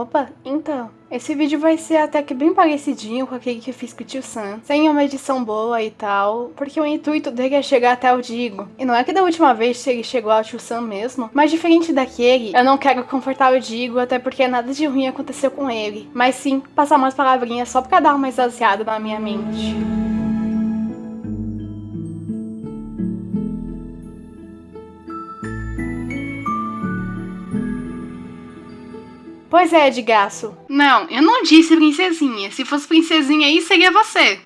Opa, então, esse vídeo vai ser até que bem parecidinho com aquele que eu fiz com o tio Sam, sem uma edição boa e tal, porque o intuito dele é chegar até o Digo. E não é que da última vez ele chegou ao tio Sam mesmo, mas diferente daquele, eu não quero confortar o Digo, até porque nada de ruim aconteceu com ele, mas sim passar umas palavrinhas só pra dar uma exasiada na minha mente. Pois é, Edgaço. Não, eu não disse princesinha. Se fosse princesinha aí, seria você.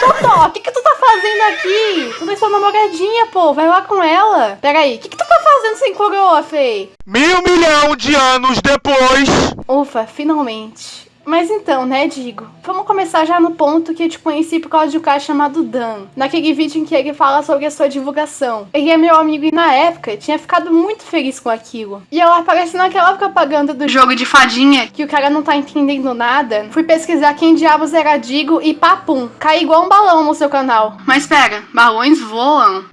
Totó, o que, que tu tá fazendo aqui? Tu não é sua namoradinha, pô. Vai lá com ela. Peraí, o que, que tu tá fazendo sem coroa, Fei? Mil milhão de anos depois. Ufa, finalmente. Mas então, né, Digo? Vamos começar já no ponto que eu te conheci por causa de um cara chamado Dan. Naquele vídeo em que ele fala sobre a sua divulgação. Ele é meu amigo e na época tinha ficado muito feliz com aquilo. E ela aparece naquela propaganda do jogo de fadinha, que o cara não tá entendendo nada. Fui pesquisar quem diabos era Digo e papum, cai igual um balão no seu canal. Mas pera, balões voam.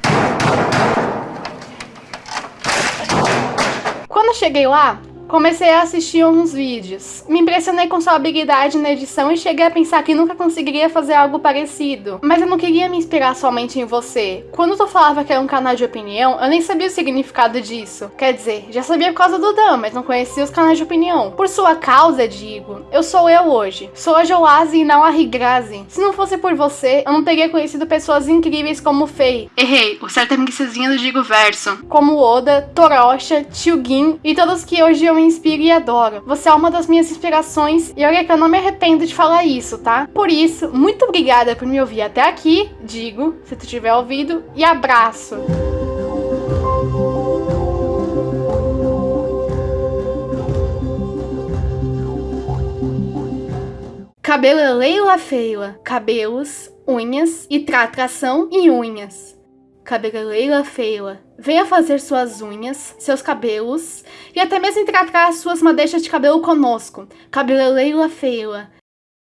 Quando eu cheguei lá, Comecei a assistir uns vídeos. Me impressionei com sua habilidade na edição e cheguei a pensar que nunca conseguiria fazer algo parecido. Mas eu não queria me inspirar somente em você. Quando tu falava que era um canal de opinião, eu nem sabia o significado disso. Quer dizer, já sabia por causa do Dan, mas não conhecia os canais de opinião. Por sua causa, digo, eu sou eu hoje. Sou a Joase e não a Rigrazi. Se não fosse por você, eu não teria conhecido pessoas incríveis como Fei. Errei, o certo é princesinha do Digo Verso. Como Oda, Torosha, Tio Gin e todos que hoje eu me inspiro e adoro. Você é uma das minhas inspirações e olha que eu não me arrependo de falar isso, tá? Por isso, muito obrigada por me ouvir até aqui, digo, se tu tiver ouvido, e abraço! Cabelo é Leila Feila, cabelos, unhas e tratração em unhas cabeleireira feila, venha fazer suas unhas, seus cabelos e até mesmo tratar suas madeixas de cabelo conosco. Cabeleireira feila,